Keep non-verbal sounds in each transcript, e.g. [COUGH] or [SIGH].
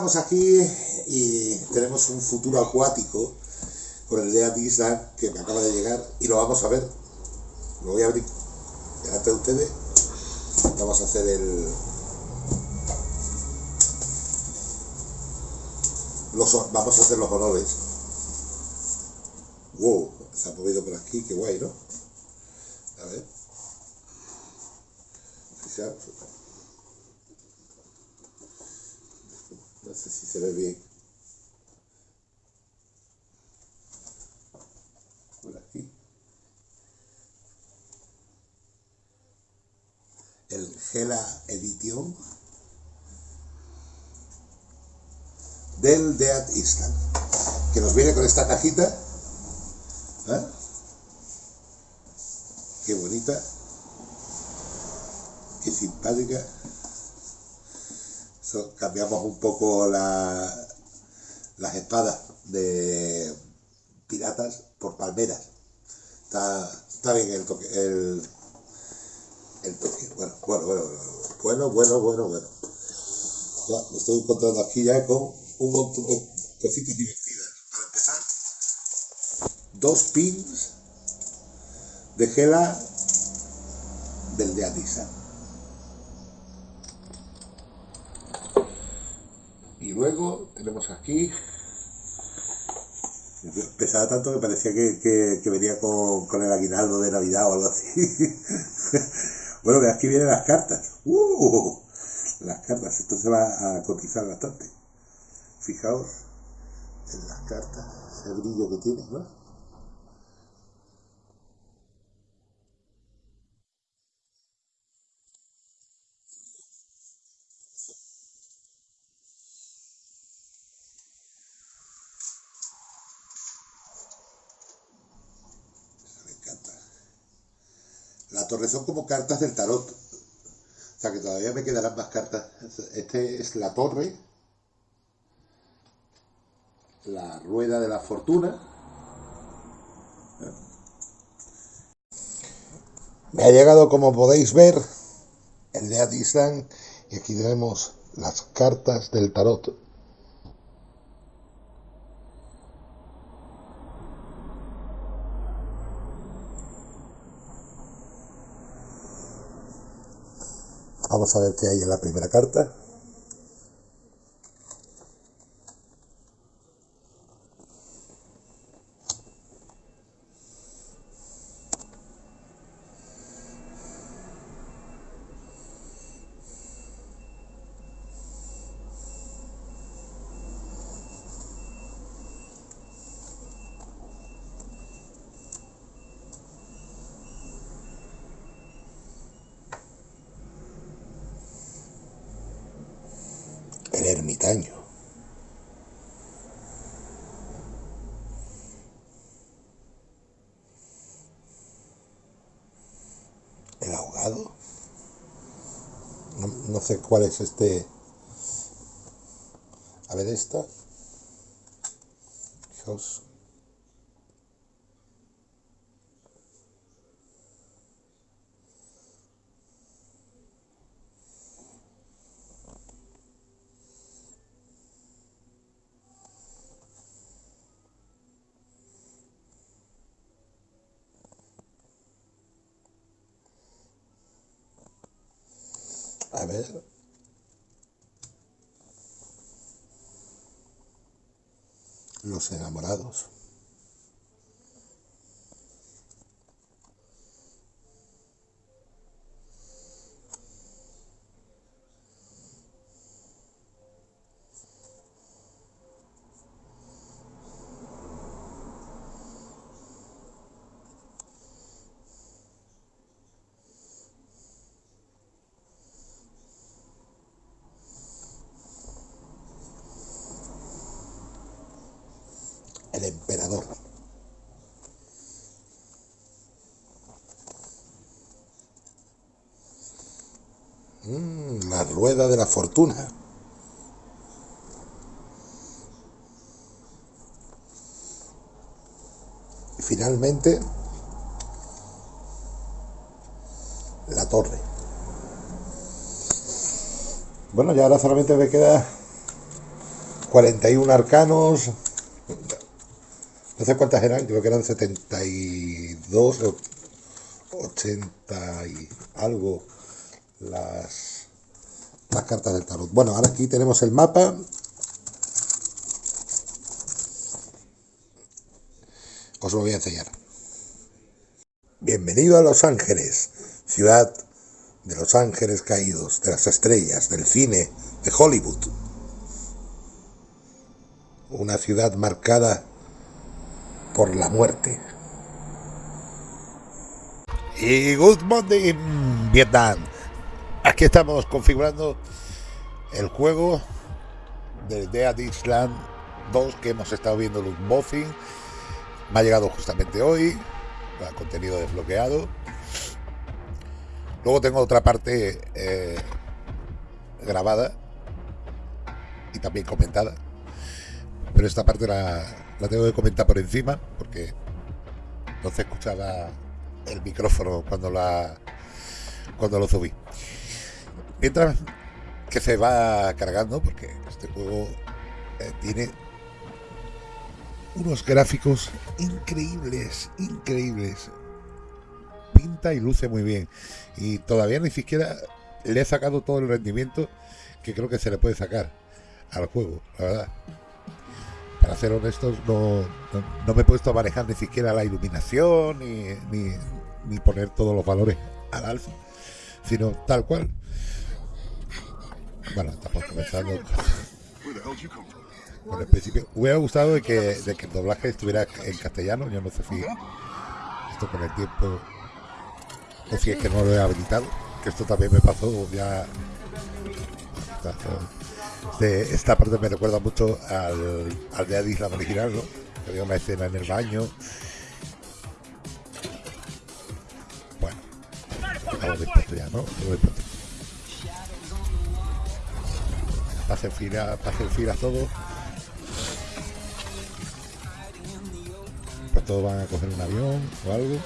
Estamos aquí y tenemos un futuro acuático con el de Island que me acaba de llegar y lo vamos a ver. Lo voy a abrir delante de ustedes. Vamos a hacer el... Los, vamos a hacer los honores. Wow, se ha movido por aquí, qué guay, ¿no? A ver. No sé si se ve bien. Por aquí. El Gela Edition del Dead Island que nos viene con esta cajita ¿eh? qué bonita qué simpática cambiamos un poco la, las espadas de piratas por palmeras. Está, bien el toque. El, el toque. Bueno, bueno, bueno, bueno, bueno, bueno, bueno. Ya me estoy encontrando aquí ya con un montón de cositas divertidas. Para empezar, dos pins de gela del de Atisa. Y luego tenemos aquí, pesaba tanto que parecía que, venía con, el aguinaldo de Navidad o algo así. [LAUGHS] bueno, aquí vienen las cartas. ¡Uh! Las cartas, esto se va a cotizar bastante. Fijaos en las cartas, ese brillo que tiene, ¿no? La torre son como cartas del tarot. O sea que todavía me quedarán más cartas. Este es la torre. La rueda de la fortuna. Me ha llegado, como podéis ver, el de Adisland. Y aquí tenemos las cartas del tarot. Vamos a ver qué hay en la primera carta. el ermitaño. El ahogado. No, cuál es este. A ver esta. Fijaos A ver. Los Mm, la rueda de la fortuna. Y finalmente, la torre. Bueno, ya ahora solamente me queda 41 arcanos. No sé cuántas eran, creo que eran 72 o 80 y algo cartas del tarot. Bueno, ahora aquí tenemos el mapa. Os lo voy a enseñar. Bienvenido a Los Ángeles, ciudad de los ángeles caídos, de las estrellas, del cine, de Hollywood. Una ciudad marcada por la muerte. Y good morning, Vietnam. Aquí estamos configurando el juego del Dead Island 2 que hemos estado viendo los unboxing. Me ha llegado justamente hoy contenido desbloqueado. Luego tengo otra parte eh, grabada y también comentada. Pero esta parte la, la tengo que comentar por encima porque no se escuchaba el micrófono cuando la cuando lo subí. Mientras que se va cargando, porque este juego eh, tiene unos gráficos increíbles, increíbles. Pinta y luce muy bien. Y todavía ni siquiera le he sacado todo el rendimiento que creo que se le puede sacar al juego, la verdad. Para ser honestos, no, no, me he puesto a manejar ni siquiera la iluminación ni, ni, ni poner todos los valores al alfa, sino tal cual. Bueno, estamos comenzando. Por el principio, hubiera gustado de que, de que el doblaje estuviera en castellano. Yo no sé si esto con el tiempo o si es que no lo he habilitado. Que esto también me pasó ya. De esta parte me recuerda mucho al, al de Islam original, ¿no? Que había una escena en el baño. Bueno, dispuestos ya, ¿no? Pasen fila, pasen fila todos. Pues todos van a coger un avión o algo.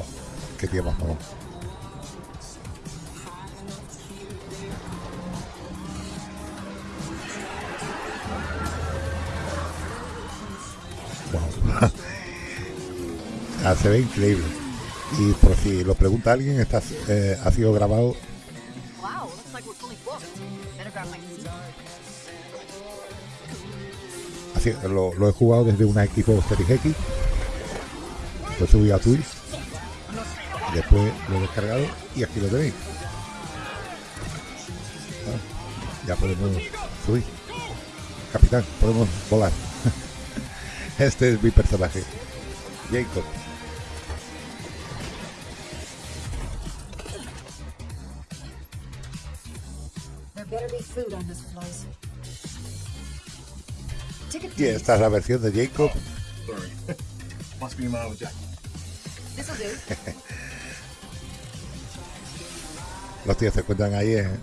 Oh, qué tiempo vamos. Wow. ah, [LAUGHS] se ve increíble. Y por si lo pregunta alguien, está, eh, ha sido grabado lo, he jugado desde una equipo Series X. Lo subí a Twitch. Después lo he descargado y aquí lo tenéis. Ah, ya podemos subir. Capitán, podemos volar. [LAUGHS] este es mi personaje. Jacob. Y esta es la versión de Jacob. [LAUGHS] [LAUGHS] Los tíos se encuentran ahí en,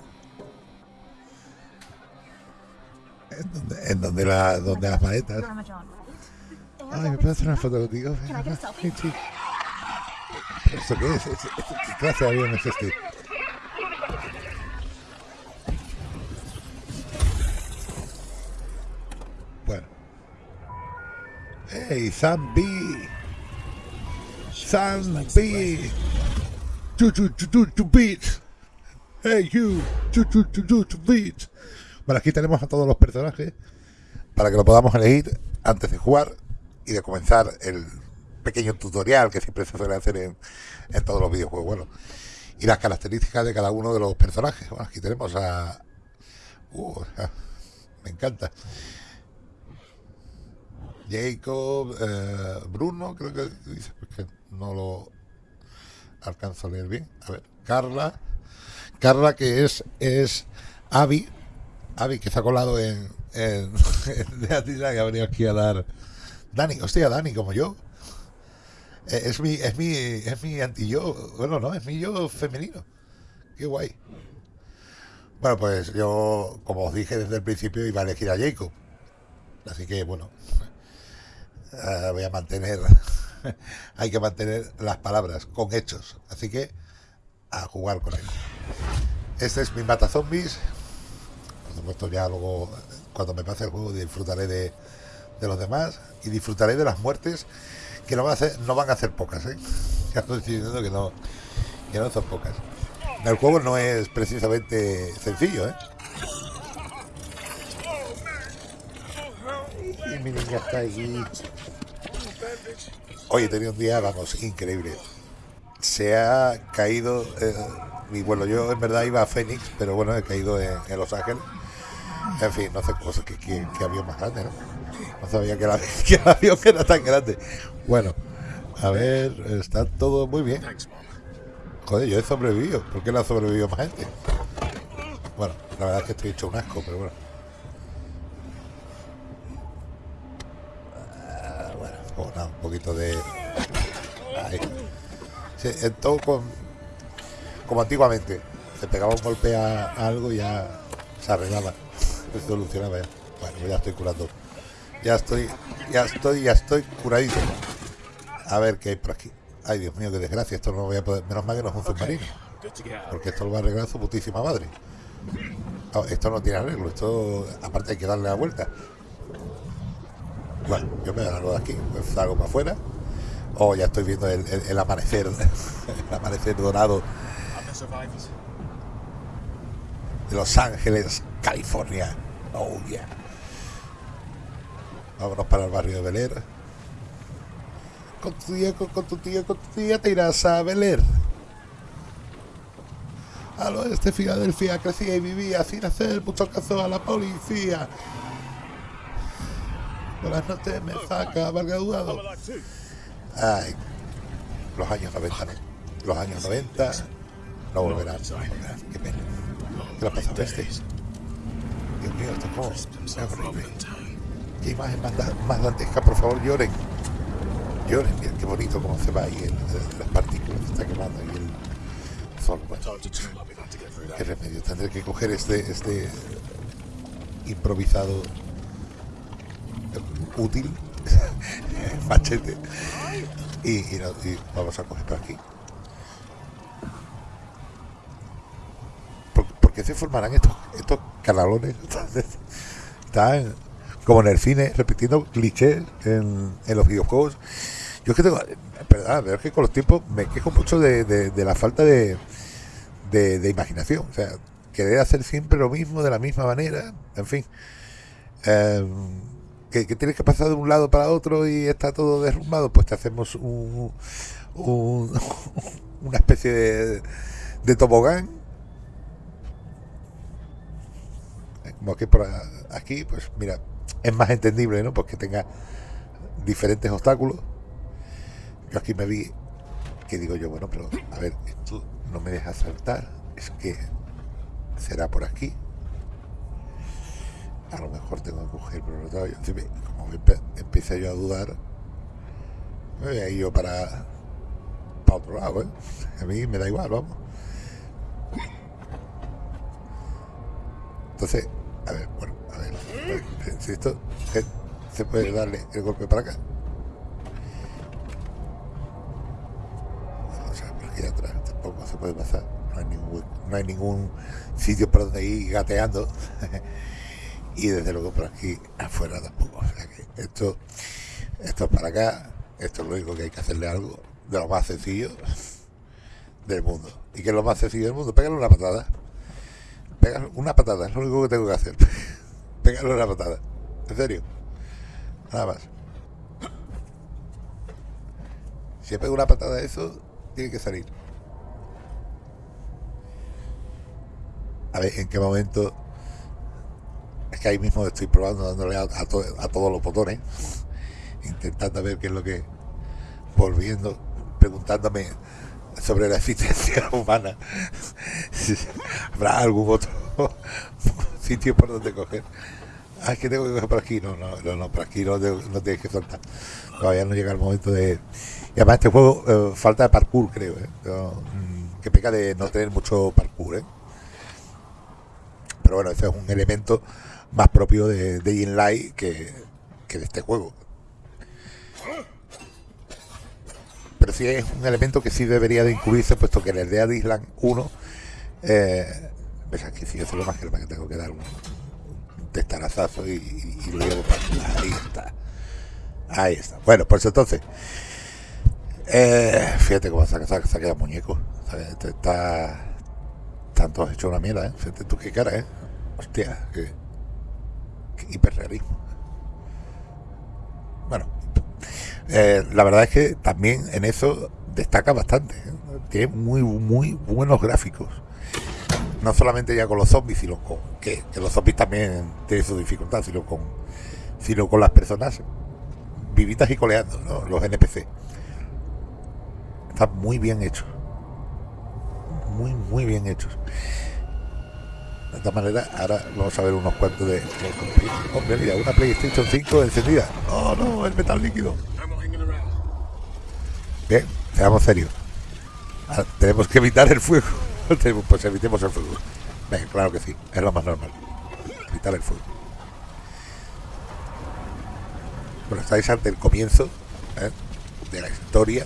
en donde, la, donde las maletas. Ay, ¿me puedo hacer una foto contigo? ¿Esto qué es? ¿Qué clase de avión es este? Hey, Sam B. Sam B. Chu, chu, chu, chu, beat. Hey, you. Chu, chu, chu, chu, beat. Bueno, aquí tenemos a todos los personajes para que lo podamos elegir antes de jugar y de comenzar el pequeño tutorial que siempre se suele hacer en, en todos los videojuegos. Bueno, y las características de cada uno de los personajes. Bueno, aquí tenemos a... Uh, me encanta. Jacob, eh, Bruno, creo que dice, porque no lo alcanzo a leer bien. A ver, Carla, Carla que es, es Avi, Avi que ha colado en, en, [LAUGHS] en que ha venido aquí a dar Dani, hostia, Dani, como yo. Eh, es mi, es mi, es mi anti yo, bueno, no, es mi yo femenino. Qué guay. Bueno, pues yo, como os dije desde el principio, iba a elegir a Jacob. Así que, bueno, eh, voy a mantener, [LAUGHS] hay que mantener las palabras con hechos. Así que a jugar con él. Este es mi mata zombies. Por supuesto, ya luego, cuando me pase el juego, disfrutaré de, los demás y disfrutaré de las muertes que no van a, hacer, no van a ser pocas. ¿eh? [LAUGHS] Ya estoy diciendo que no, que no son pocas. El juego no es precisamente sencillo, ¿eh? Y mi está allí. Hoy he tenido un día, vamos, increíble. Se ha caído, eh, y bueno, yo en verdad iba a Phoenix, pero bueno, he caído en, Los Ángeles. En fin, no sé cosas que, que, que avión más grande, ¿no? No sabía que, [LAUGHS] que el avión era tan grande. Bueno, a ver, está todo muy bien. Joder, yo he sobrevivido. ¿Por qué no ha sobrevivido más gente? Bueno, la verdad es que estoy hecho un asco, pero bueno. Ah, bueno, pues un poquito de... Ahí. Con... Como antiguamente. Se pegaba un golpe a, algo y ya se arreglaba. Se solucionaba ya. Bueno, ya estoy curando. Ya estoy, ya estoy, ya estoy curadito. A ver qué hay por aquí. Ay, Dios mío, qué desgracia. Esto no voy a poder. Menos mal que no es un submarino. Porque esto lo va a arreglar su putísima madre. esto no tiene arreglo. Esto, aparte, hay que darle la vuelta. Bueno, yo me largo de aquí. Pues salgo para afuera. Oh, ya estoy viendo el, el, amanecer. [LAUGHS] el amanecer dorado. De Los Ángeles, California. Oh, yeah. Vámonos para el barrio de Bel con tu tía, con, tu tía, con tu tía te irás a Beler. Al oeste Filadelfia crecía y vivía sin hacer mucho caso a la policía. Buenas noches, me saca, graduado. Ay, los años 90, ¿no? Los años 90 no volverán, no. Qué pena. ¿Qué le ha pasado a este? Dios mío, esto es como... Es horrible. Qué imagen más, más dantesca, por favor, lloren lloren, miren qué bonito cómo se va ahí el, las partículas que está quemando ahí el sol. Bueno, qué remedio, tendré que coger este, este improvisado útil [LAUGHS] machete y, vamos a coger por aquí. ¿Por, qué se formarán estos, estos canalones? Están como en el cine, repitiendo clichés en, en los videojuegos yo es que tengo, verdad, es que con los tiempos me quejo mucho de, la falta de, imaginación. O sea, querer hacer siempre lo mismo de la misma manera, en fin. Em, que, tienes que pasar de un lado para otro y está todo derrumbado, pues te hacemos un, [LAUGHS] una especie de, tobogán. Como que por aquí, pues mira, es más entendible, ¿no? Porque tenga diferentes obstáculos yo aquí me vi que digo yo, bueno, pero a ver, esto no me deja saltar, es que será por aquí. A lo mejor tengo que coger por otro lado. Como me empecé yo a dudar, me voy a ir yo para, para otro lado, ¿eh? A mí me da igual, vamos. Entonces, a ver, bueno, a ver, si esto se puede darle el golpe para acá. atrás, tampoco se puede pasar, no hay ningún, no hay ningún sitio por donde ir gateando y desde luego por aquí afuera tampoco. esto, esto es para acá, esto es lo único que hay que hacerle algo de lo más sencillo del mundo. ¿Y que es lo más sencillo del mundo? Pégale una patada. Pégale una patada, es lo único que tengo que hacer. [LAUGHS] Pégale una patada. En serio. Nada más. Si pego una patada a eso, tiene que salir. A ver en qué momento. Es que ahí mismo estoy probando, dándole a, todos los botones, intentando ver qué es lo que. Volviendo, preguntándome sobre la existencia [LAUGHS] humana. [LAUGHS] ¿Habrá algún otro [LAUGHS] sitio por donde coger? Ah, es que tengo que coger por aquí. No, no, no, por aquí no, no tienes que soltar. Todavía no llega el momento de y además este juego eh, falta de parkour, creo. ¿eh? Mm, que peca de no tener mucho parkour. ¿eh? Pero bueno, ese es un elemento más propio de, de Inlight que, que de este juego. Pero sí es un elemento que sí debería de incluirse, puesto que en el de Island 1, eh, ves aquí sí, eso es lo más que tengo que dar un, testarazazo y, y, luego ahí está. Ahí está. Bueno, pues entonces, eh, fíjate cómo se, se, se queda muñeco. Este está, están todos hechos una mierda, ¿eh? Fíjate tú qué cara, ¿eh? Hiperrealismo. Bueno, eh, la verdad es que también en eso destaca bastante. ¿eh? Tiene muy, muy buenos gráficos. No solamente ya con los zombies, sino con que, los zombies también tienen su dificultad, sino con, sino con las personas vivitas y coleando, los NPC. Está muy bien hecho. Muy, muy bien hechos. De esta manera, ahora vamos a ver unos cuantos de. Hombre, mira, una PlayStation 5 encendida. Oh no, el metal líquido. Bien, seamos serios. Ah, tenemos que evitar el fuego. [LAUGHS] pues evitemos el fuego. Venga, claro que sí, es lo más normal. Evitar el fuego. Bueno, estáis ante el comienzo ¿eh? de la historia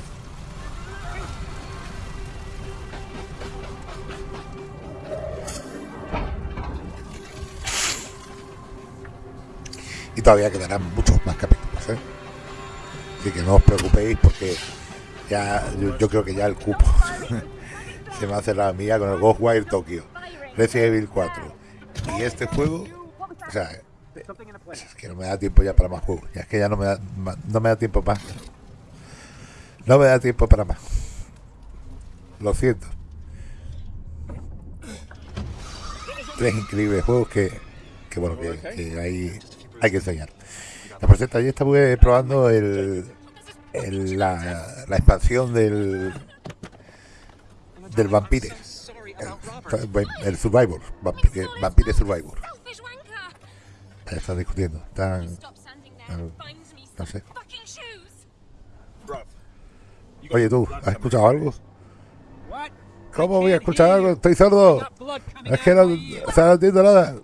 y todavía quedarán muchos más capítulos. ¿eh? Así que no os preocupéis porque ya yo, creo que ya el cupo [LAUGHS] se me hace la mía con el Ghostwire Tokyo, Resident Evil 4 y este juego, o sea, es que no me da tiempo ya para más juegos, ya es que ya no me da, no me da tiempo más. No me da tiempo para más. Lo siento. Tres increíbles juegos que, que bueno, que, que hay hay que enseñar. Por cierto, ayer estuve probando el, la, la, expansión del del Vampire. El, el Survivor. Vampire, Vampire Survivor. Están discutiendo. Oye, tú, ¿has escuchado algo? ¿Cómo voy a escuchar algo? Estoy sordo. Es que no, no entiendo nada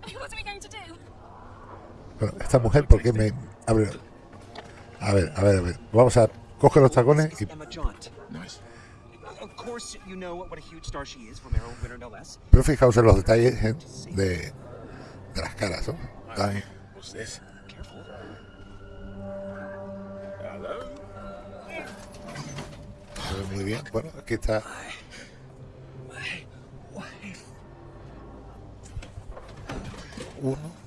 esta mujer, ¿por qué me abre? A ver, a ver, a ver. Vamos a coger los tacones y. Pero fijaos en los detalles ¿eh? de, de, las caras, ¿no? Muy bien, bueno, aquí está. Uno.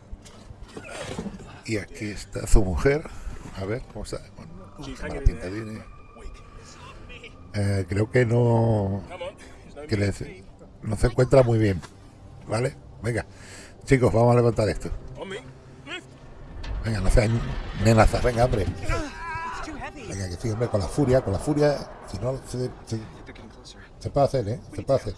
Y aquí está su mujer. A ver, ¿cómo está? Eh, creo que no. Que no se encuentra muy bien. ¿Vale? Venga. Chicos, vamos a levantar esto. Venga, no sean amenazas. Venga, hombre. Venga, que estoy, hombre, con la furia, con la furia. Si no, se, se, se puede hacer, ¿eh? Se puede hacer.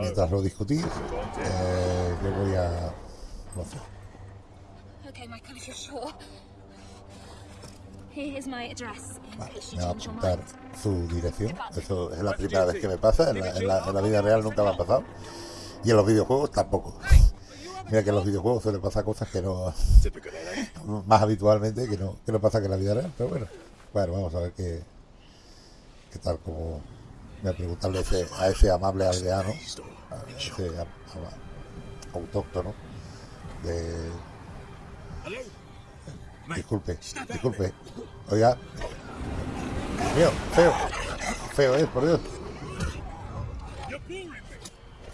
Mientras lo discutís, eh, yo voy a... No sé. Vale, me va a apuntar su dirección. Eso es la primera vez que me pasa. En la, en, la, en la, vida real nunca me ha pasado. Y en los videojuegos tampoco. [LAUGHS] Mira que en los videojuegos suele pasar cosas que no. [LAUGHS] Más habitualmente que no, que no pasa que en la vida real. Pero bueno, bueno, vamos a ver qué, qué tal como me preguntarle ese, a ese amable aldeano, a ese autóctono, de... Disculpe, disculpe. Oiga. Mío, feo. Feo es, por Dios.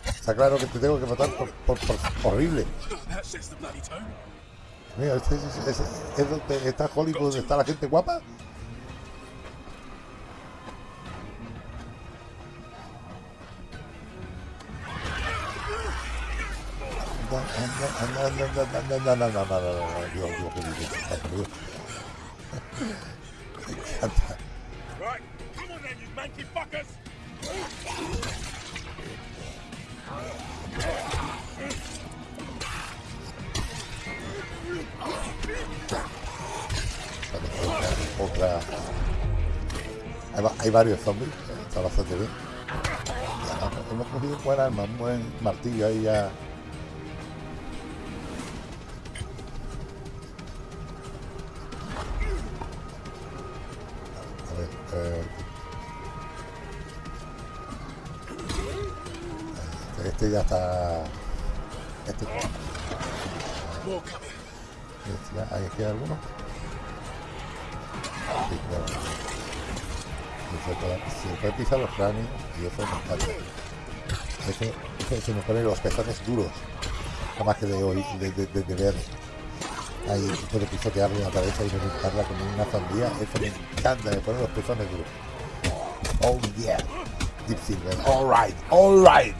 Está claro que te tengo que matar por, por, horrible. Mira, este, este, este, es donde está Hollywood, donde está la gente guapa. Otra. Hay, varios zombies, está bastante bien. Hemos cogido un buen arma, un buen martillo ahí ya Eh, este, ya está. Este, este ya, ¿Ahí queda alguno? Sí. Se puede, pisar los cráneos y eso me encanta. Eso, se me pone los pezones duros. Nada más que de, oír, de, de, de, ahí puede pisotearle la cabeza y reventarla como una sandía. Eso me encanta, me pone los pezones duros. Oh yeah, Deep Silver. All right, all right.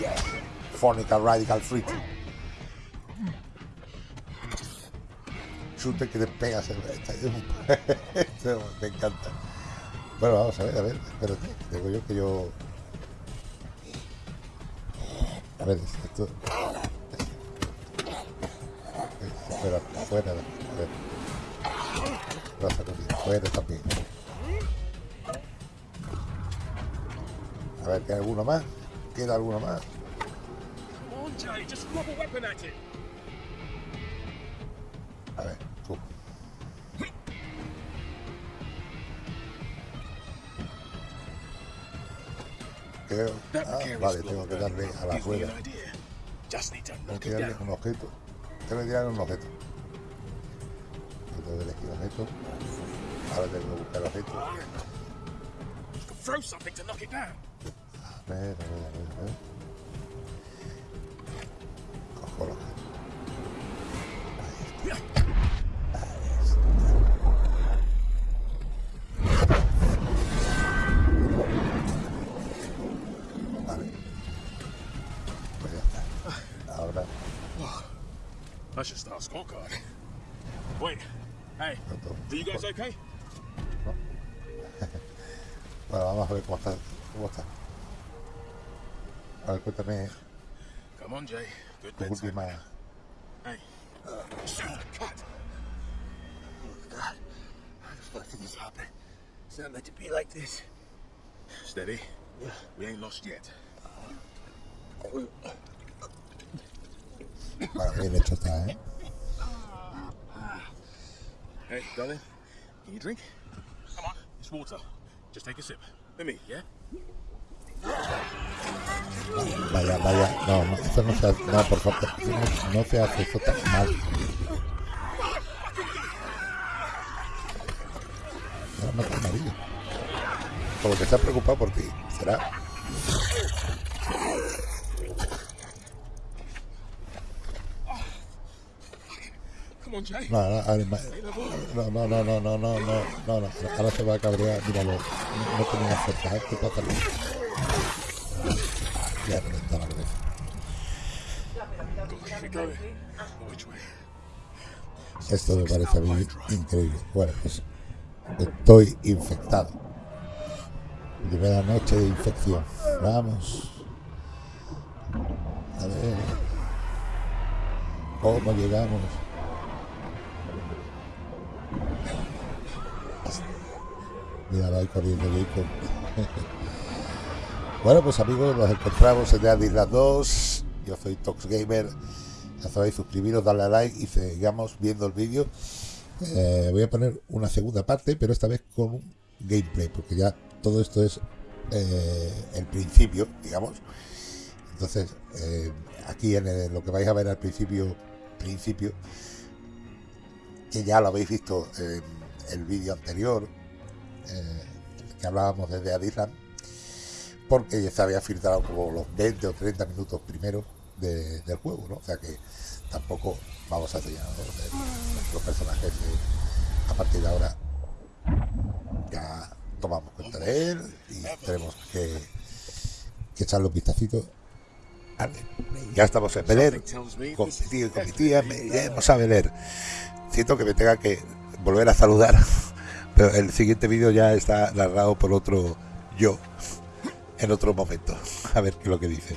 Yeah. Fornica Radical Freak. Shooter que te pegas [LAUGHS] me encanta. Bueno, vamos a ver, a ver, espérate. Digo yo que yo. A ver, esto fuera, fuera, fuera. La sacudida, fuera también. A ver, ¿queda alguno más? ¿Queda alguno más? A ver, tú. Creo... Ah, vale, tengo que darle a la rueda. Tengo que darle un objeto antes me tiraron los objetos. Entonces elegí los objetos. Ahora tengo que buscar los objetos. A ver, a ver, a ver, a ver. Jay. Good tu bedtime. última. Hey, shoot the cat. Oh God, how the fuck did this happen? It's not meant to be like this. Steady. Yeah. We ain't lost yet. Bueno, bien hecho está, ¿eh? Hey, darling, can you drink? Come on, it's water. Just take a sip. Let me, yeah? Vaya, vaya. No, no, no se hace. No, por favor. No, se hace eso tan mal. No, no, amarillo. Como que se ha preocupado por ti. ¿Será? No, no, no, no, no, no, no, no, no, no, ahora se va a cabrear, míralo, no, no tenía fuerza, ¿eh? ¿qué pasa? Esto me parece a mí increíble. Bueno, pues estoy infectado. Primera noche de infección. Vamos. A ver. ¿Cómo llegamos? Mira, ahí corriendo Jacob. [LAUGHS] bueno, pues amigos, nos encontramos en The Island 2. Yo soy Tox Gamer. Ya sabéis, suscribiros, darle a like y sigamos viendo el vídeo. Eh, voy a poner una segunda parte, pero esta vez con un gameplay, porque ya todo esto es eh, el principio, digamos. Entonces, eh, aquí en lo que vais a ver al principio, principio, que ya lo habéis visto en el vídeo anterior, que hablábamos desde Adisland, porque ya se había filtrado como los 20 o 30 minutos primero de- del juego, ¿no? O sea que tampoco vamos a enseñar los personajes a partir de ahora ya tomamos cuenta de él y tenemos que, que echarle un vistacito. Vale, Ya estamos en Beler, con mi tío y con mi tía, me iremos a Beler. Siento que me tenga que volver a saludar, [LAUGHS] pero el siguiente vídeo ya está narrado por otro yo en otro momento. A ver lo que dice.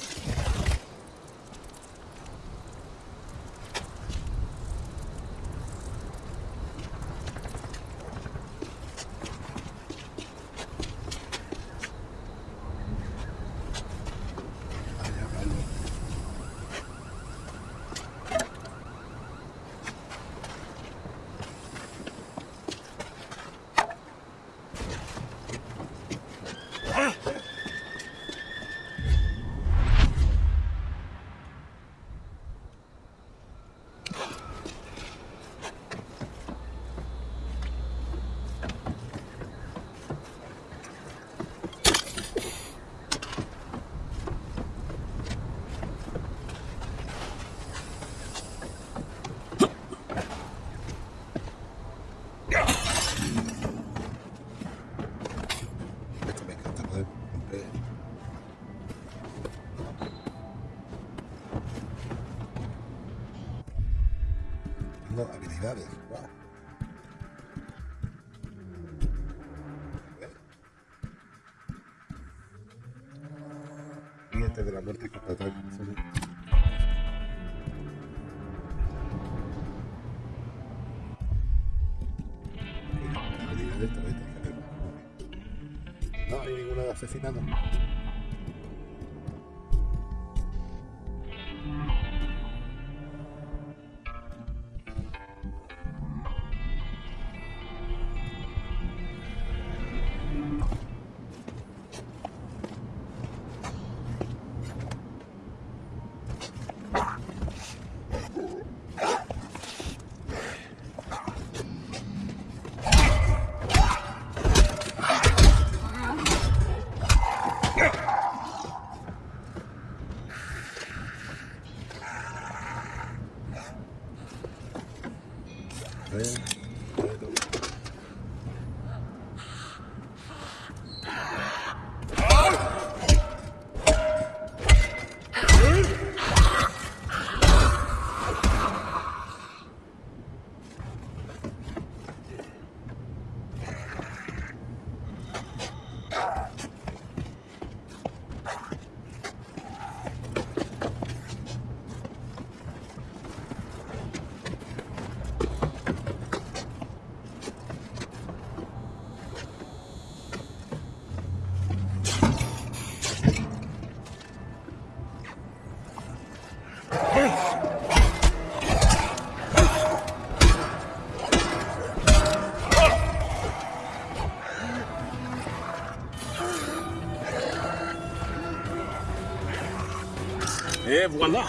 hay ninguna de asesinato. Et voilà,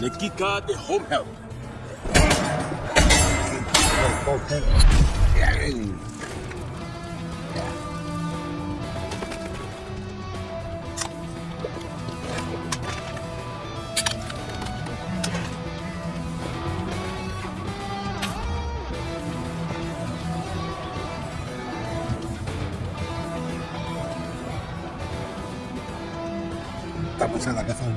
le Kika de Home Help. Estamos en la casa de un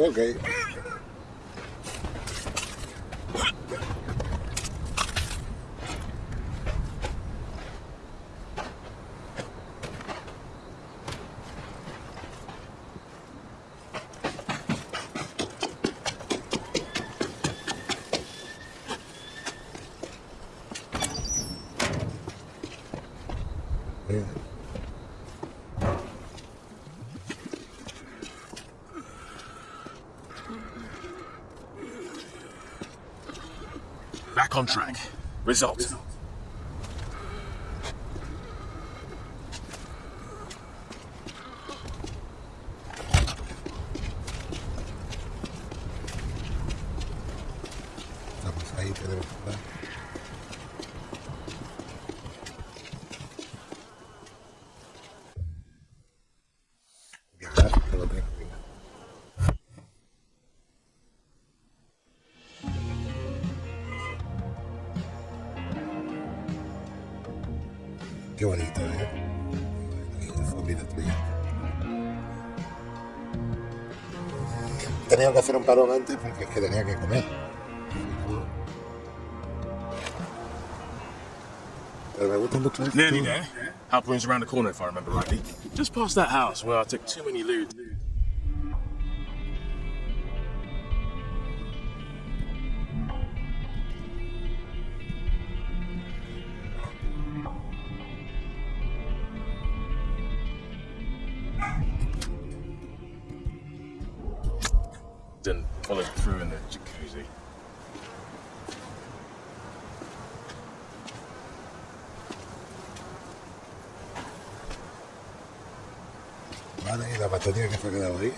Okay. Back on track. Result. Tenía que hacer un parón antes porque es que tenía que comer. Pero me gusta mucho around the corner if I remember rightly. Just past that house where I took too many loot. Vale, y la que se ha quedado ahí.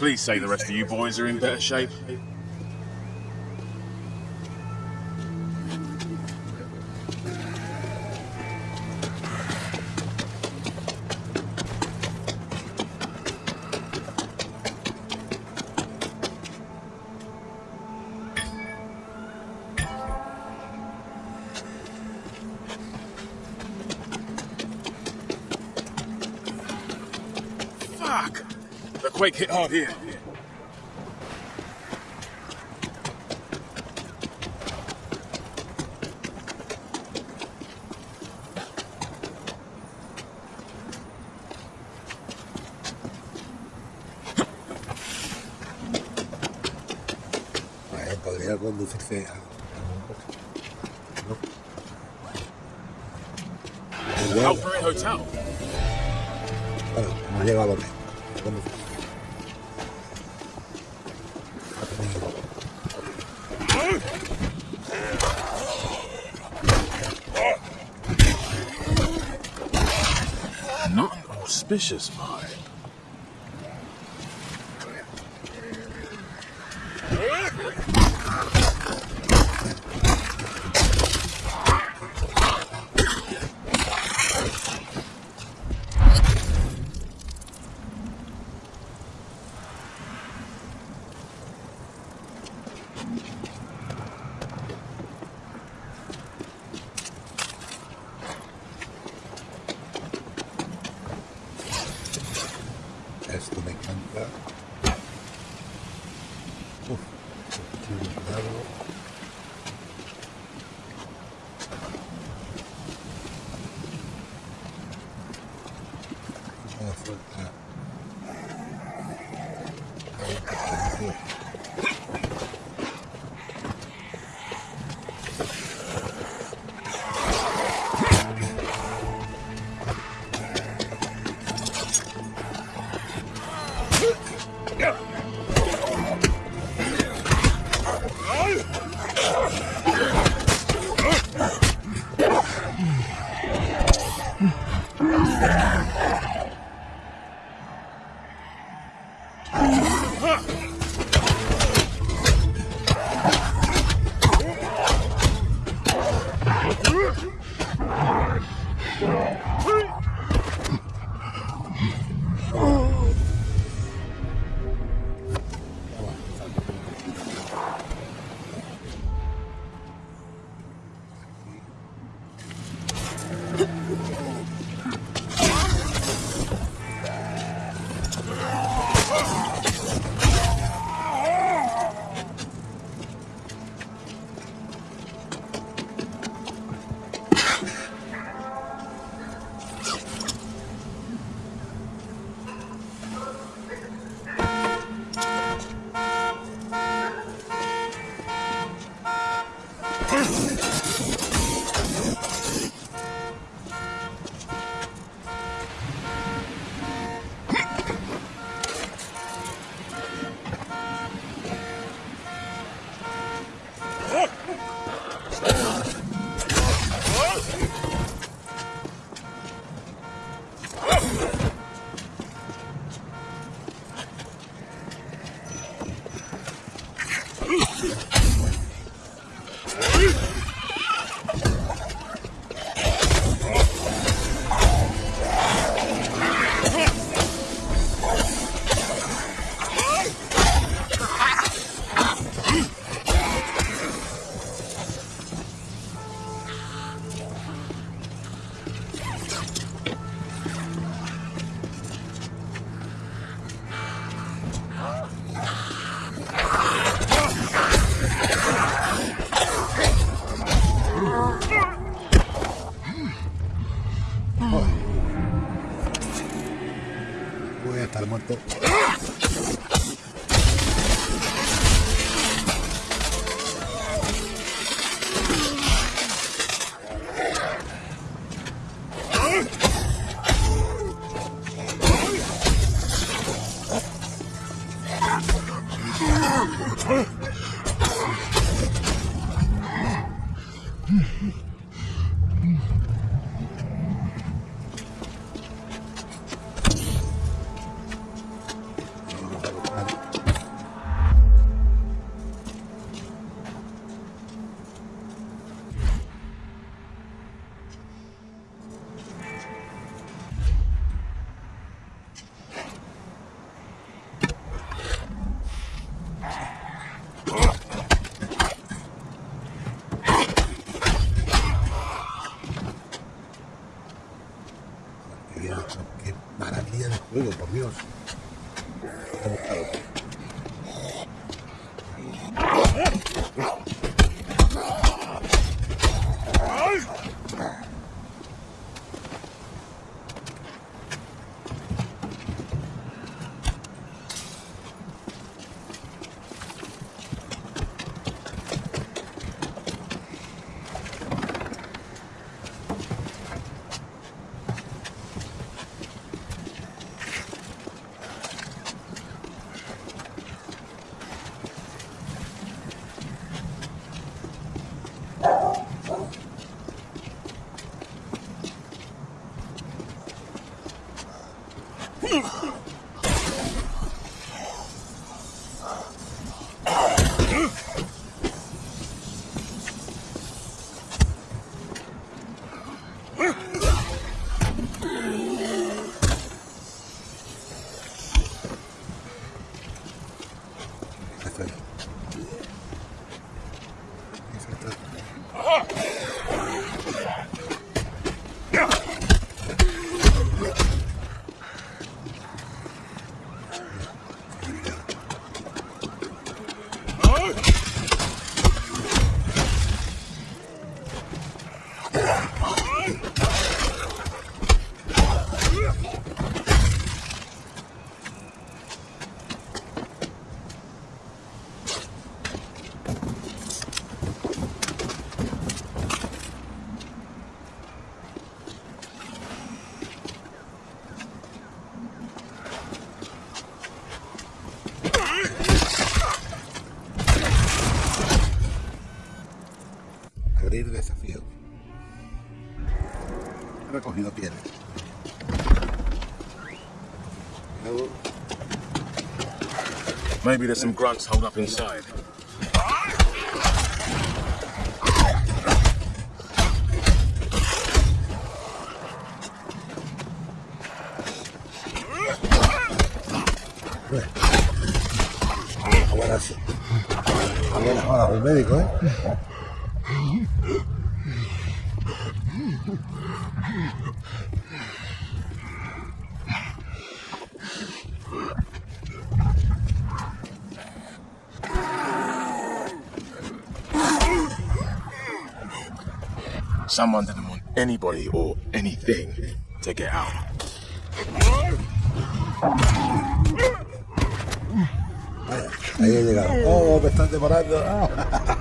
Please say the rest of you boys are in better shape. Quake hit hard here. Voy estar muerto. Maybe there's some grunts holed up inside. horas, médico, ¿eh? Someone didn't want anybody or anything to get out. Ahí he llegado. Oh, me están. Ah. [LAUGHS]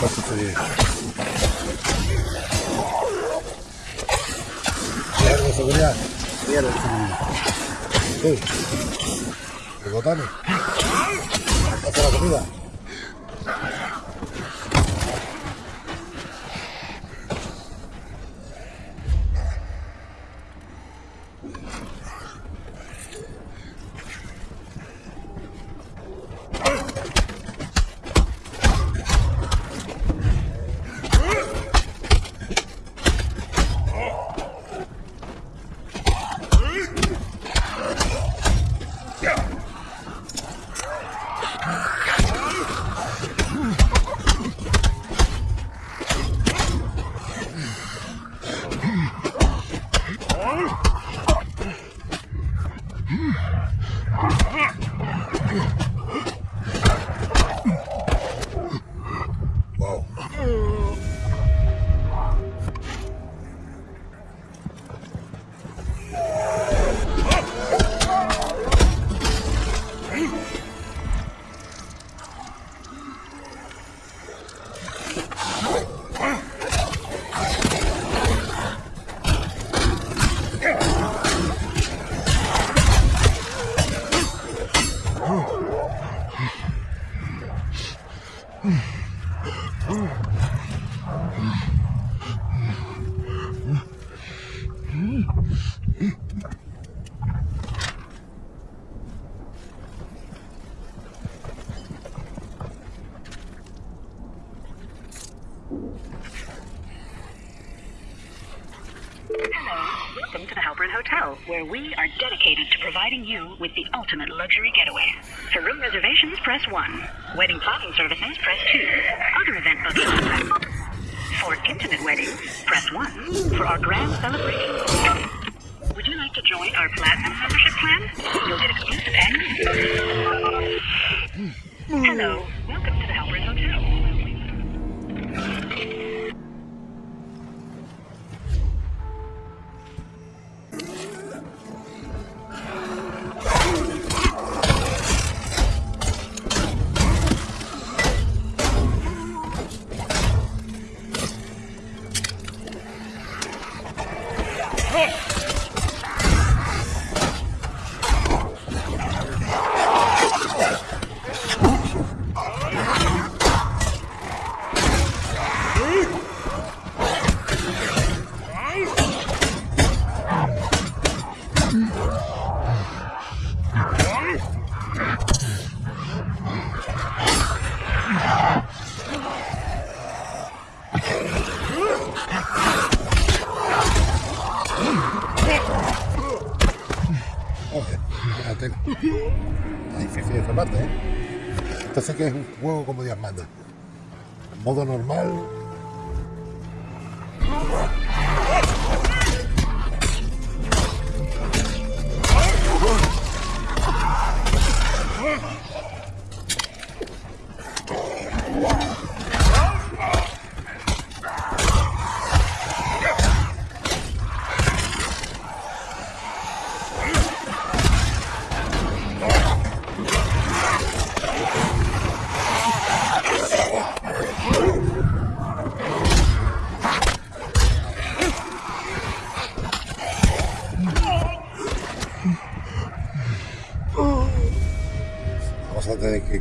cuidado con su cerebro. Cuidado de seguridad. De seguridad. El botones. Pasa la comida. you'll get exclusive access. Hello, huevo como Dios manda.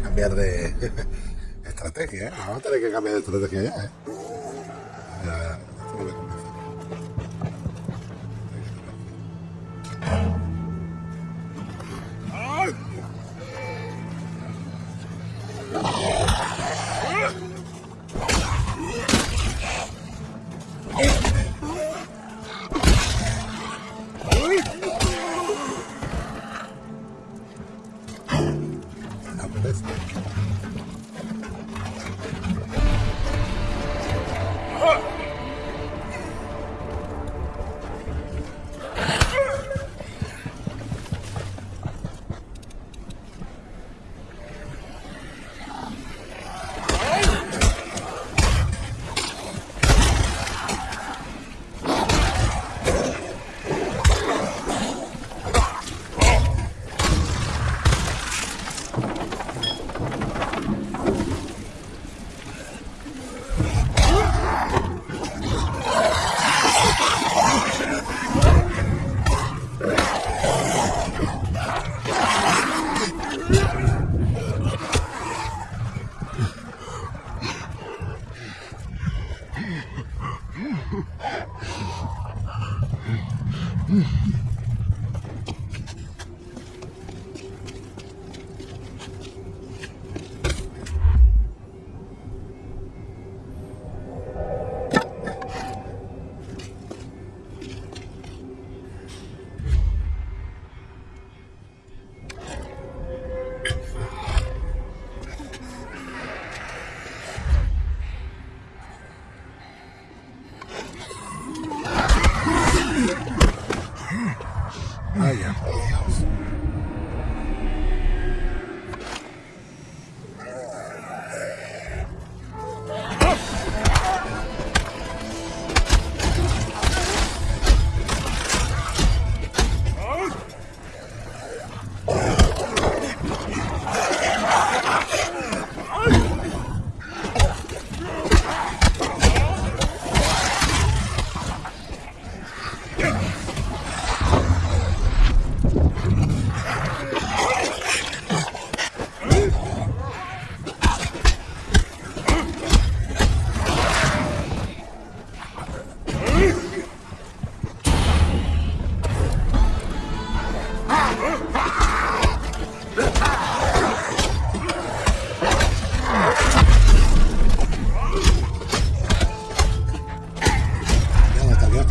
cambiar de [LAUGHS] estrategia, ¿eh? Vamos a tener que cambiar de estrategia ya, ¿eh? That's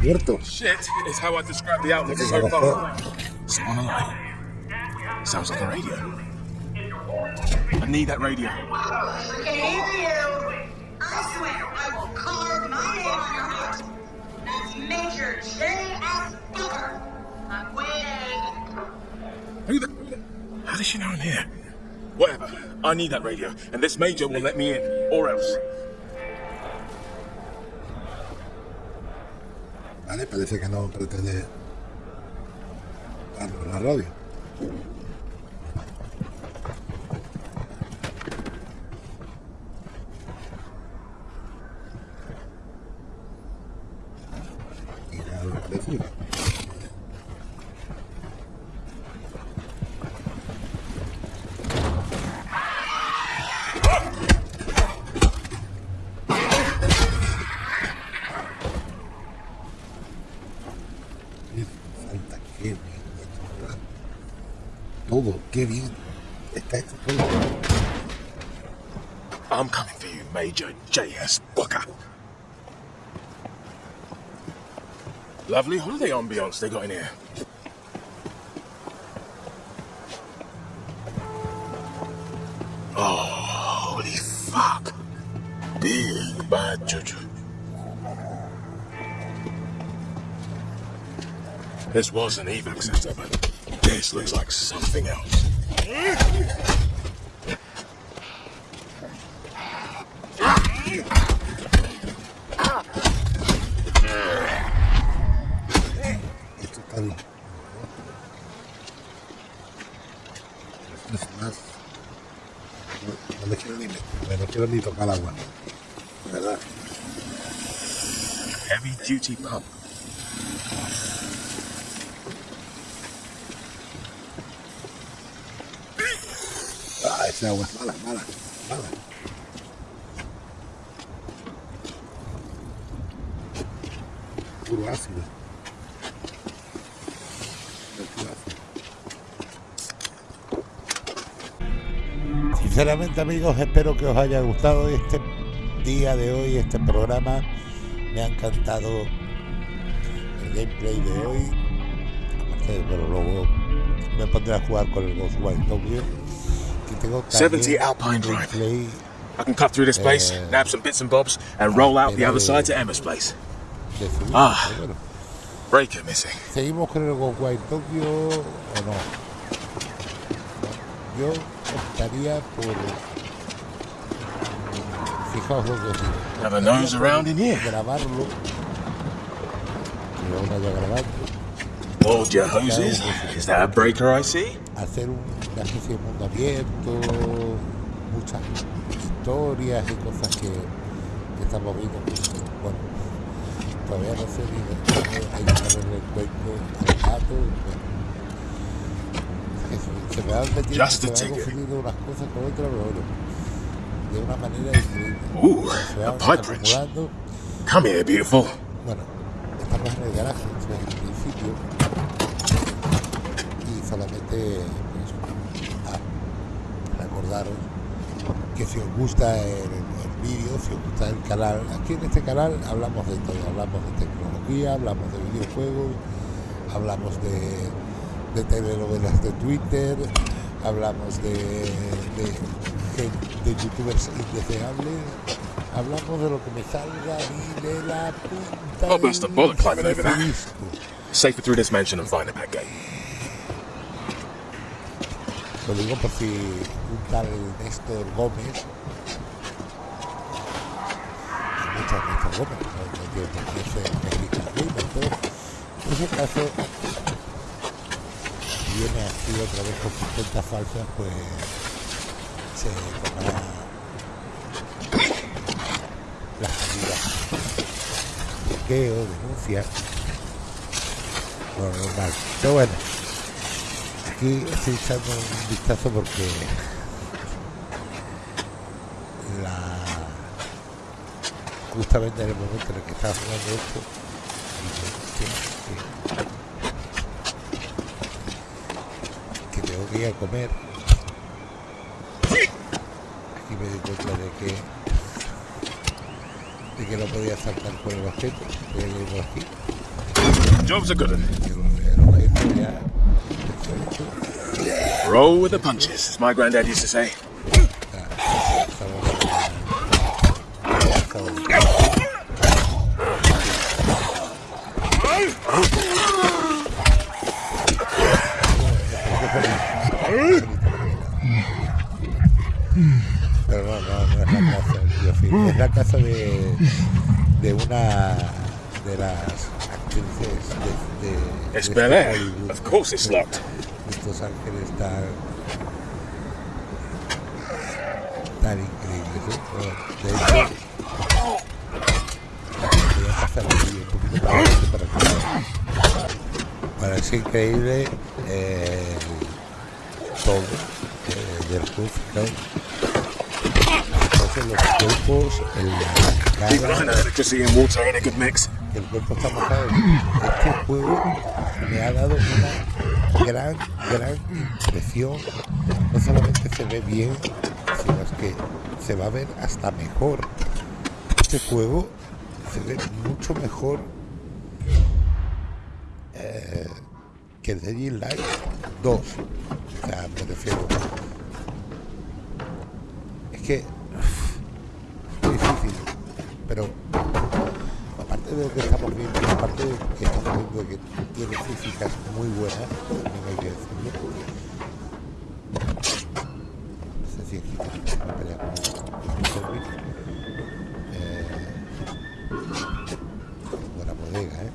abierto. Shit is how I describe the outlook of her phone. Sounds like a radio. I need that radio. Oh, you. I swear I will carve my name on your heart. That's Major J.S. Booker. I'm waiting. Who the... How does she know I'm here? Whatever. I need that radio, and this Major will let me in, or else. Vale, parece que no pretende darnos la radio. Lovely holiday ambiance they got in here. Oh, holy fuck. Big bad juju. This was an evac center, but this looks like something else. Quiero ni tocar agua. Verdad. Heavy duty pump. Ah, esa agua es mala, mala, mala. Puro ácido. Sinceramente amigos, espero que os haya gustado este día de hoy, este programa. Me ha encantado el gameplay de hoy. Aparte, pero luego me pondré a jugar con el Ghostwire Tokyo. Y tengo 70 también Alpine Drive. I can cut through this place, Eh, nab some bits and bobs, and roll out the other side to Emma's place. subir, Ah. bueno. Breaker missing. ¿Seguimos con el Ghostwire Tokyo o no? Yo optaría por. Fijaos lo que os digo. Grabarlo. Que lo vaya grabando. Hold your hoses. Is that a breaker I see? Hacer un- una especie de mundo abierto. Muchas historias y cosas que, que estamos viendo. bueno, todavía no sé ni hay que ponerle el cuento al gato. Metido, Just a ticket. unas cosas con otras, pero de una manera increíble. Ooh, a pipe. Come here, beautiful. Bueno, estamos en el garaje, esto es el principio. Y solamente pues, a recordaros que si os gusta el, el vídeo, si os gusta el canal, aquí en este canal hablamos de todo, hablamos de tecnología, hablamos de videojuegos, hablamos de, de telenovelas de Twitter, hablamos de, de, de youtubers indeseables, hablamos de lo que me salga a mí de la punta. To bother climbing over that. Safer through this mansion and find a back gate. Lo digo por si un tal Néstor Gómez, hay muchos Néstor Gómez, no, qué ser mexicano por si acaso viene así otra vez con cuentas falsas, pues se tomará las medidas bloqueo, denuncia, normal. Pero bueno, aquí estoy echando un vistazo porque la justamente en el momento en el que estaba jugando esto dije, "Hostia, que, que tengo que ir a comer aquí me di cuenta de que de que no podía saltar por el objeto voy a leerlo aquí Job's a good one. y el, el objeto ya hecho, hecho. Roll with the punches, as my granddad used to say. De las actrices de. Of course it's locked. Estos ángeles tan, tan increíbles. ¿eh? De hecho, voy a pasar aquí un poquito para adelante para que vean. Bueno, es increíble eh, todo eh, del club, ¿no? Entonces los cuerpos, el, la I water ain't a good mix. Cuerpo está mojado. Este juego me ha dado una gran, gran impresión. No solamente se ve bien, sino es que se va a ver hasta mejor. Este juego se ve mucho mejor eh, que el Dead Light 2. O sea, me refiero. Es que es difícil, pero aparte de lo que estamos que estamos viendo que tiene físicas muy buenas, también hay que decirlo. No sé si pelea con zombie. Eh, buena bodega, ¿eh?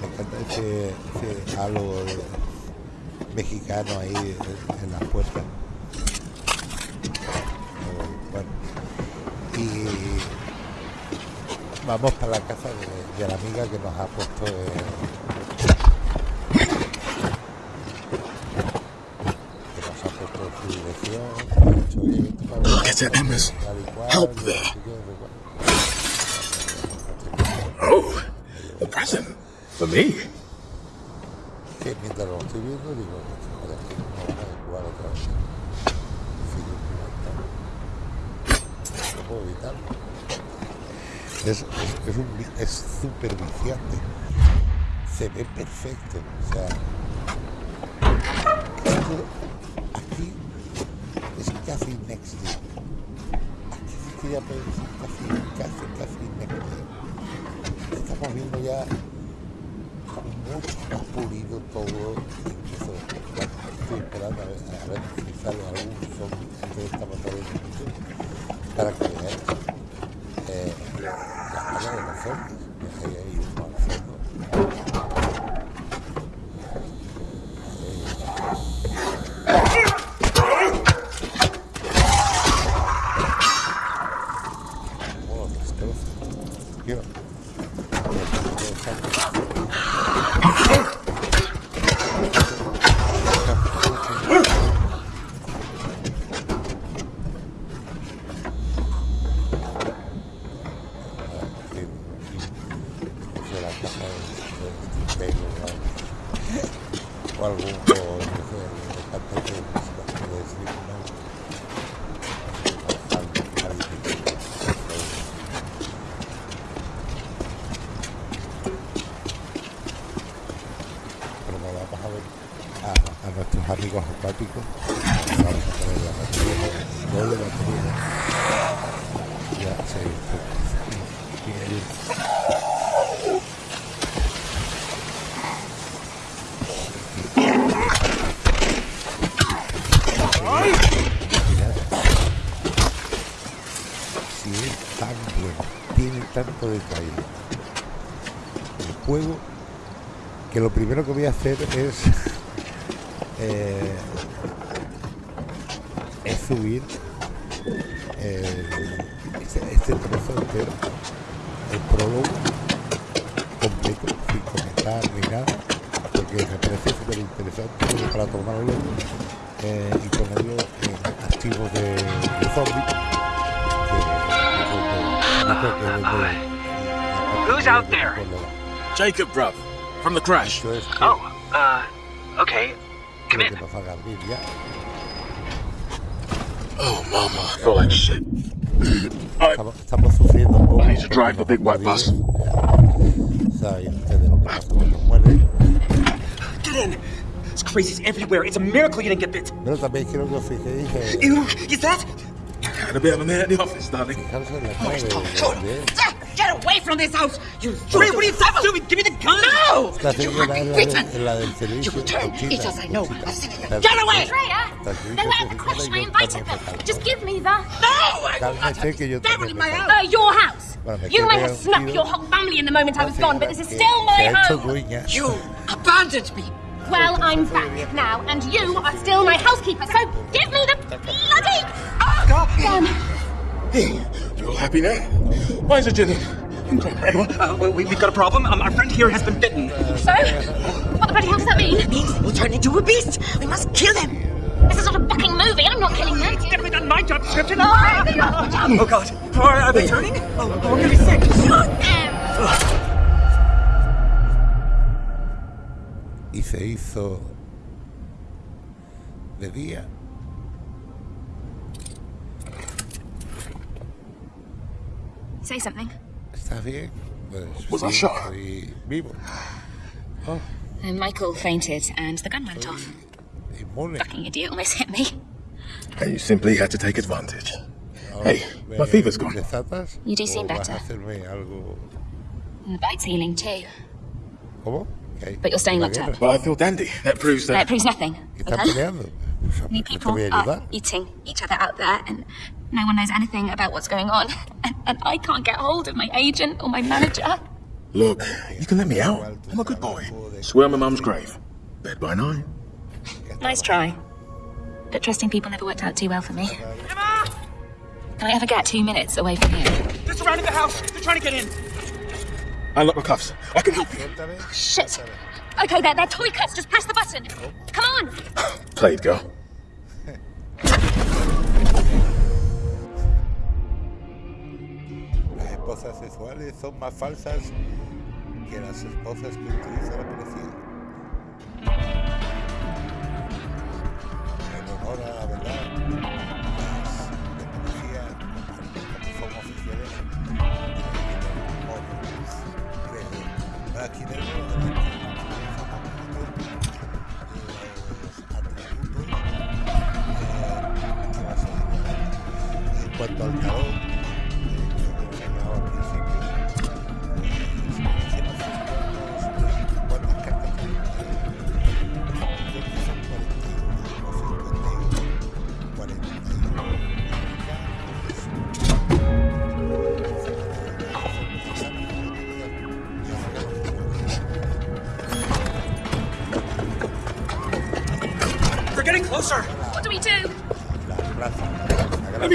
Me encanta, ese, ese halo mexicano ahí en, en la puerta. Y vamos para la casa de, de la amiga que nos ha puesto eh, que nos ha puesto su dirección. Oh, a present. For me. que mientras lo estoy viendo digo, joder, que no van a jugar otra vez. Philip Morton. No puedo evitarlo. Es, es, es un vi- es súper viciante. Se ve perfecto. O sea, esto aquí es casi next gen. Aquí sí que ya puede decir casi, casi, casi next gen. Estamos viendo ya mucho más pulido todo. Incluso estoy esperando a ver, a ver si sale algún zombie antes de esta batalla de inicio, para que veáis eh, la cara de los zombies. que hay ahí uno al fondo. Oh, destrozo. Tío. de la caja de, de Steve Taylor o algo, o algún o, no sé, el cantante de música de Slipknot. Al- al- Pero me vamos a ver a, a nuestros amigos acuáticos. Vamos a poner la batería, doble batería. Ya se y- y- si es tan bueno, tiene tanto detalle el juego, que lo primero que voy a hacer es, [LAUGHS] eh, es subir este, este trozo entero, el prólogo completo, sin comentar ni nada, porque me parece súper interesante para tomarlo eh, y ponerlo en archivos de, de zombies. Who's out there? Jacob, bruv. From the crash. Esto es que- Oh, uh, okay. Come lo que in. nos haga abrir ya. Oh, mama. I feel like shit. I, Estamos, estamos sufriendo un poco. I need to drive the big white bus. Saben ustedes lo que pasa cuando muere. Get in. It's crazies everywhere. It's a miracle you didn't get bit. Pero también quiero que os fijéis en Ew, is that? Had a bit of a man at the office, darling. fijarse en la Oh, cara stop. de- Shut de- up. Get away from this house! You What, what are you doing? Give me the gun! No! Esta You señora are es la, bitten! de- la del servicio. You return. Conchita, It's as I know. Conchita. I've seen it. La- Get away! Freya, la servicio they were at the social crash. y I yo invited también them. pecado. Just give me the... No! I will not Cálmese que yo have también in my pecado. house! Uh, your house. Bueno, me You quedé might have snuck tranquilo. your whole family in the moment I was La gone, but this is señora still que my se ha hecho home. dueña. You abandoned me! Well, I'm back now, and you are still my housekeeper, so give me the bloody gun. Hey, you all happy now? Why is it Jenny? Uh, we, we've got a problem. Um, our friend here has been bitten. So, what the bloody hell does that mean? It means they will turn into a beast. We must kill them. This is not a fucking movie. I'm not killing them. It's definitely not my job description. Ah! Oh, God. Are, are they turning? Oh, we're gonna be sick. Y se hizo de día. Say something. ¿Estás bien? Pues Was I sí, shot? estoy vivo. Uh, Michael fainted, and the gun went off. Inmune. Fucking idiot almost hit me. And you simply had to take advantage. Ahora, Hey, ¿me my fever's gone. desatas You do seem o vas better. a hacerme algo... And the bite's healing too. ¿Cómo? ¿Qué hay? But you're staying ¿Una locked up. But I feel dandy. That proves That that. proves nothing. ¿Qué están Okay? peleando? Pues, Many ¿qué te people voy a are ayudar? eating each other out there, and no one knows anything about what's going on. [LAUGHS] And, and I can't get hold of my agent or my manager. Look, you can let me out. I'm a good boy. Swear on my mum's grave. Bed by nine. Nice try. But trusting people never worked out too well for me. Can I ever get two minutes away from here? They're surrounding the house. They're trying to get in. Unlock the cuffs. I can help you. Suéltame. Shit! Okay, they're, they're toy cuts. Just press the button. Come on! [GASPS] Played, girl. Las esposas sexuales son más falsas que las esposas que utiliza la policía. En honor a la verdad, ser en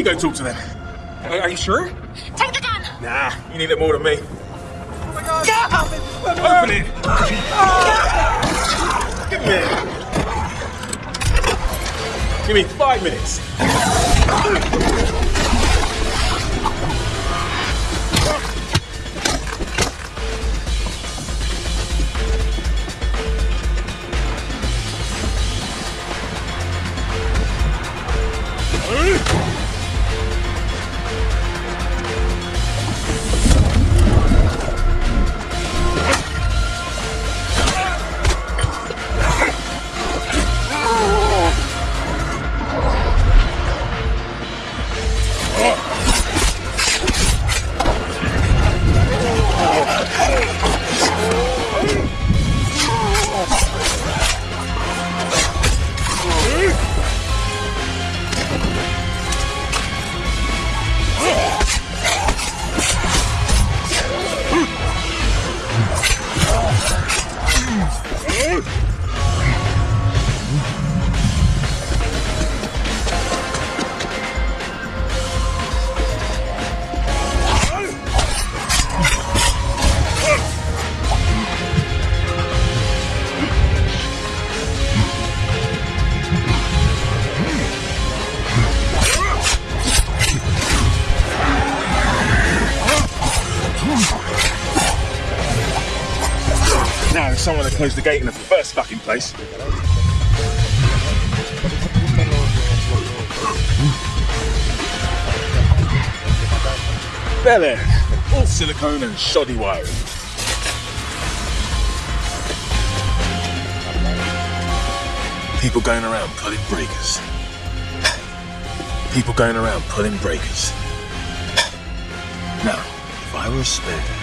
me go talk to them. Are, are you sure? Take the gun! Nah, you need it more than me. Oh my God. Open it! Give me it. Give me five minutes. The gate in the first fucking place. Bel Air, all silicone and shoddy wiring. People going around pulling breakers. People going around pulling breakers. Now, if I were a spare,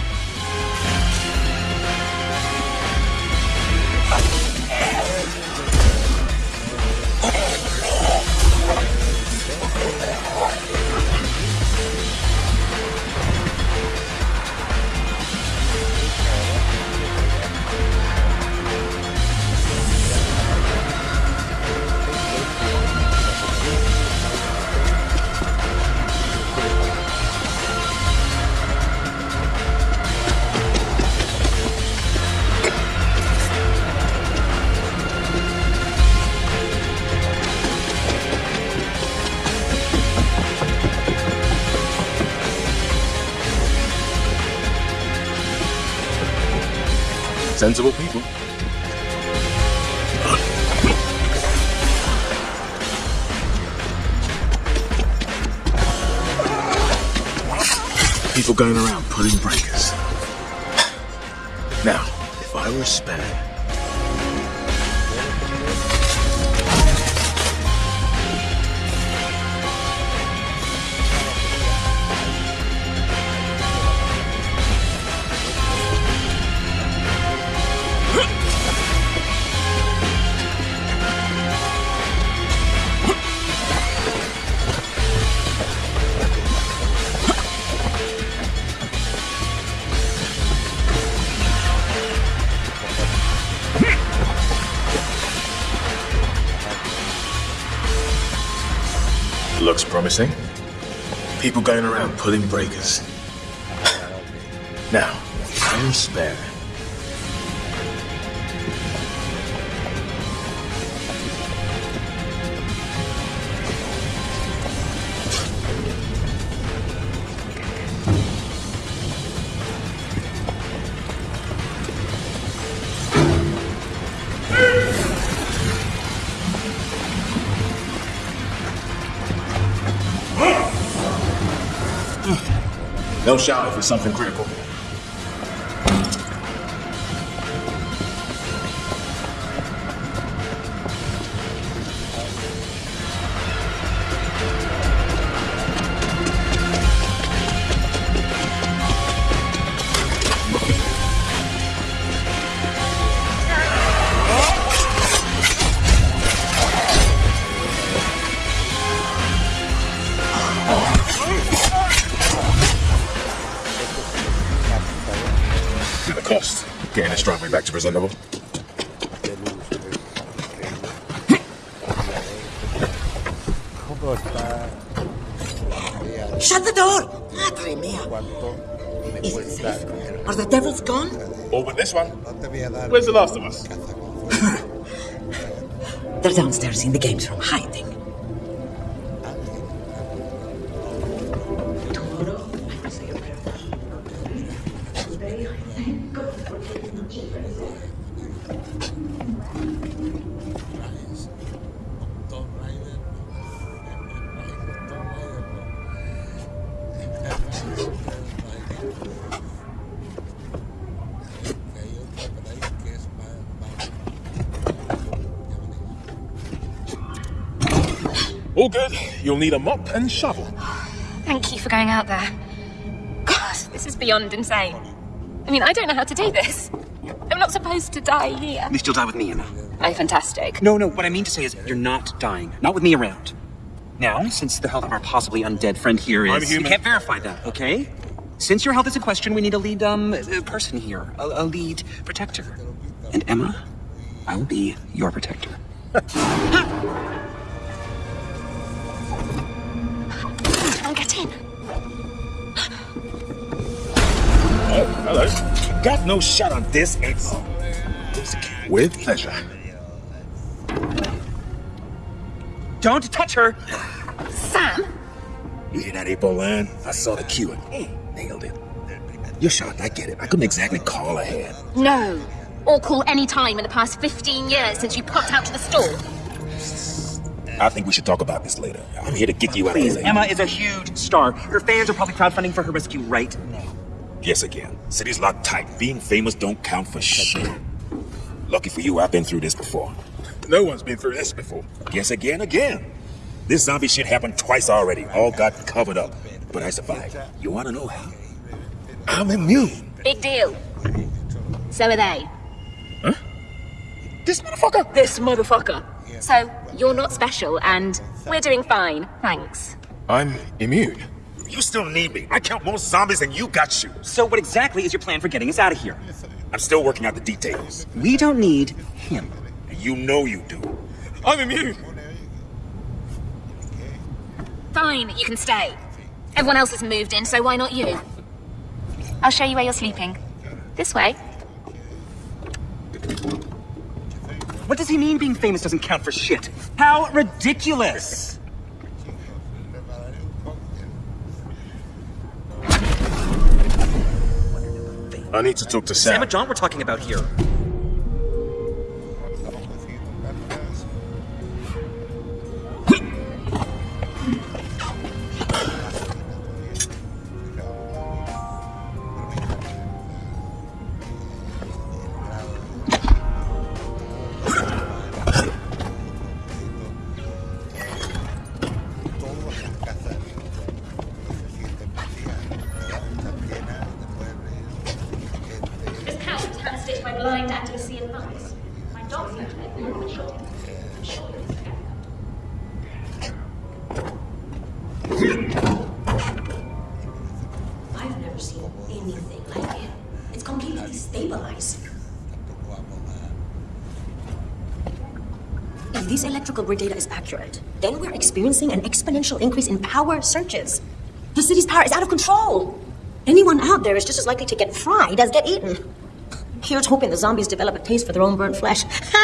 People going around pulling breakers. Now, if I were a People going around pulling breakers. Now, I'm spare. Don't shout if it's something critical. Getting this back to presentable. ¿Cómo? Shut the door! Madre mía. Is it safe? Are the devils gone? All but this one. No te voy a dar Where's the last of us? caza con fuego. They're downstairs in the games room hiding. All good. You'll need a mop and shovel. Thank you for going out there. God, this is beyond insane. I mean, I don't know how to do this. I'm not supposed to die here. At least you'll die with me, Emma. Oh, fantastic. No, no, what I mean to say is you're not dying. Not with me around. Now, since the health of our possibly undead friend here is... I'm human. We can't verify that, okay? Since your health is in question, we need a lead, um, uh, person here. A, a lead protector. And Emma, I will be your protector. [LAUGHS] Hello. Got no shot on this ex. With pleasure. Don't touch her! Sam? You hear that, April line? I saw the cue and nailed it. You're shocked, I get it. I couldn't exactly call ahead. No. Or call any time in the past 15 years since you popped out to the store. I think we should talk about this later. I'm here to get you out Please, of Emma is a huge star. Her fans are probably crowdfunding for her rescue right now. Yes, again. City's locked tight. Being famous don't count for shit. Lucky for you, I've been through this before. No one's been through this before. Guess again, again. This zombie shit happened twice already. All got covered up. But I survived. You wanna know how? I'm immune. Big deal. So are they. Huh? This motherfucker? This motherfucker. So, you're not special, and we're doing fine. Thanks. I'm immune. You still need me. I count more zombies than you got you. So what exactly is your plan for getting us out of here? I'm still working out the details. We don't need him. You know you do. I'm immune. Fine, you can stay. Everyone else has moved in, so why not you? I'll show you where you're sleeping. This way. What does he mean being famous doesn't count for shit? How ridiculous! I need to talk to Sam Sam. and John we're talking about here. Grid data is accurate, then we're experiencing an exponential increase in power surges. The city's power is out of control. Anyone out there is just as likely to get fried as get eaten. Here's hoping the zombies develop a taste for their own burnt flesh. [LAUGHS]